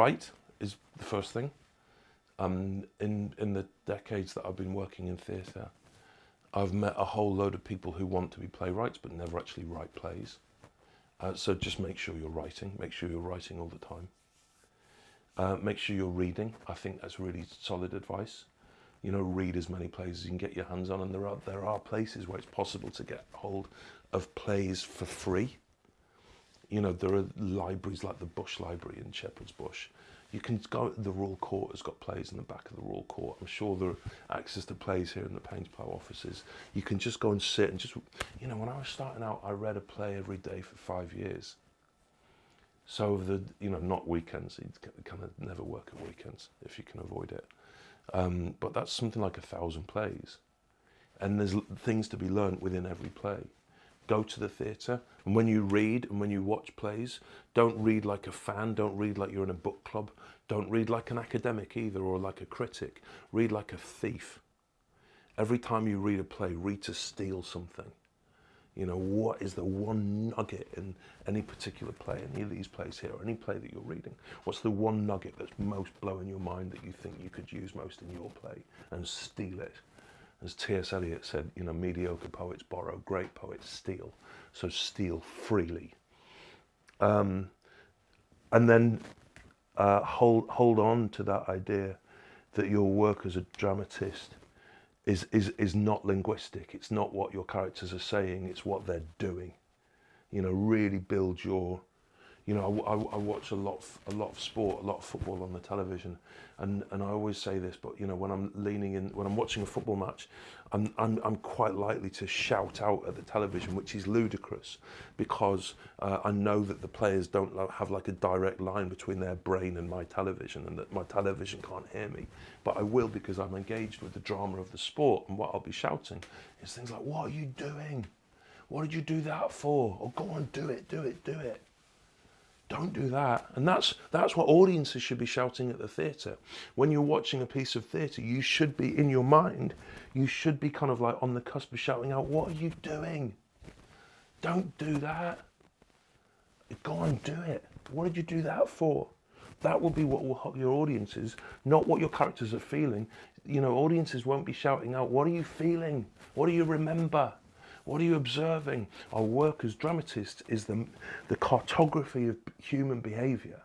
write is the first thing. Um, in, in the decades that I've been working in theatre, I've met a whole load of people who want to be playwrights but never actually write plays. Uh, so just make sure you're writing, make sure you're writing all the time. Uh, make sure you're reading. I think that's really solid advice. You know, read as many plays as you can get your hands on, and there are there are places where it's possible to get hold of plays for free. You know, there are libraries like the Bush Library in Shepherd's Bush. You can go. The Royal Court has got plays in the back of the Royal Court. I'm sure there are access to plays here in the Paines Plough offices. You can just go and sit and just. You know, when I was starting out, I read a play every day for five years. So the you know not weekends. You kind of never work at weekends if you can avoid it. Um, but that's something like a thousand plays, and there's things to be learned within every play. Go to the theatre, and when you read and when you watch plays, don't read like a fan. Don't read like you're in a book club. Don't read like an academic either or like a critic. Read like a thief. Every time you read a play, read to steal something. You know, what is the one nugget in any particular play, any of these plays here, or any play that you're reading? What's the one nugget that's most blowing your mind that you think you could use most in your play and steal it? As T.S. Eliot said, you know, mediocre poets borrow, great poets steal. So steal freely. Um, and then uh, hold, hold on to that idea that your work as a dramatist is, is, is not linguistic. It's not what your characters are saying, it's what they're doing. You know, really build your, you know, I, I, I watch a lot, of, a lot of sport, a lot of football on the television, and, and I always say this, but you know, when I'm leaning in, when I'm watching a football match, I'm, I'm, I'm quite likely to shout out at the television, which is ludicrous, because uh, I know that the players don't have like a direct line between their brain and my television, and that my television can't hear me. But I will because I'm engaged with the drama of the sport, and what I'll be shouting is things like, "What are you doing? What did you do that for? Or oh, go on, do it, do it, do it." Don't do that. And that's, that's what audiences should be shouting at the theatre. When you're watching a piece of theatre, you should be, in your mind, you should be kind of like on the cusp of shouting out, what are you doing? Don't do that. Go and do it. What did you do that for? That will be what will help your audiences, not what your characters are feeling. You know, audiences won't be shouting out, what are you feeling? What do you remember? What are you observing? Our work as dramatists is the, the cartography of human behaviour.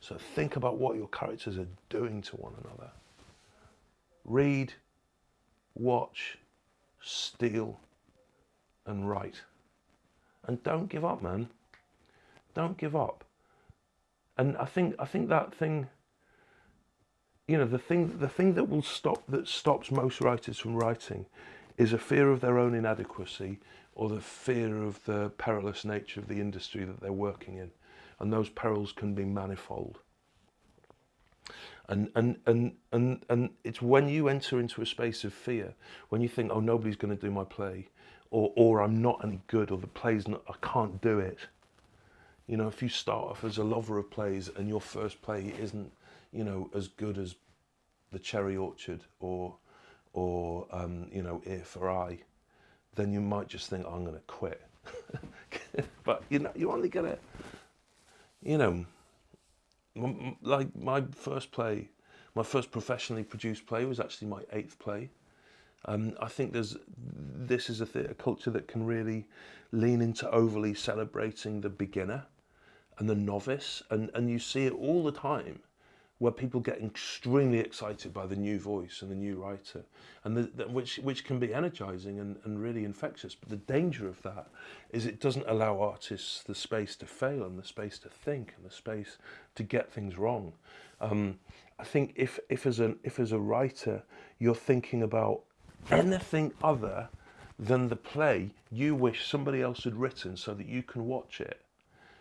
So think about what your characters are doing to one another. Read, watch, steal, and write. And don't give up, man. Don't give up. And I think I think that thing, you know, the thing the thing that will stop that stops most writers from writing is a fear of their own inadequacy or the fear of the perilous nature of the industry that they're working in. And those perils can be manifold. And, and, and, and, and it's when you enter into a space of fear, when you think, oh, nobody's going to do my play, or, or I'm not any good, or the play's not, I can't do it. You know, if you start off as a lover of plays and your first play isn't, you know, as good as The Cherry Orchard or or um, you know if or I, then you might just think oh, I'm going to quit. but you know you're only gonna, you know, like my first play, my first professionally produced play was actually my eighth play. Um, I think there's this is a theatre culture that can really lean into overly celebrating the beginner and the novice, and and you see it all the time where people get extremely excited by the new voice and the new writer, and the, the, which which can be energizing and, and really infectious. But the danger of that is it doesn't allow artists the space to fail and the space to think and the space to get things wrong. Um, I think if if as an if as a writer you're thinking about anything other than the play you wish somebody else had written so that you can watch it,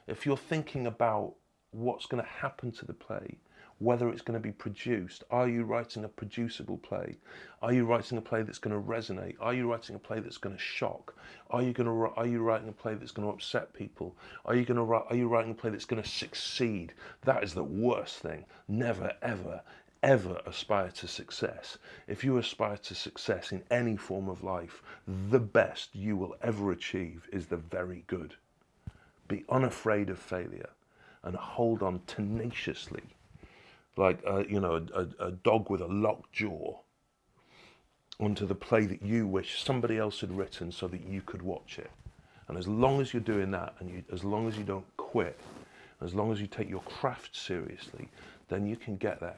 if you're thinking about what's going to happen to the play whether it's going to be produced. Are you writing a producible play? Are you writing a play that's going to resonate? Are you writing a play that's going to shock? Are you going to are you writing a play that's going to upset people? Are you going to are you writing a play that's going to succeed? That is the worst thing. Never ever ever aspire to success. If you aspire to success in any form of life, the best you will ever achieve is the very good. Be unafraid of failure and hold on tenaciously, like uh, you know a, a, a dog with a locked jaw, onto the play that you wish somebody else had written so that you could watch it. And as long as you're doing that, and you, as long as you don't quit, as long as you take your craft seriously, then you can get there.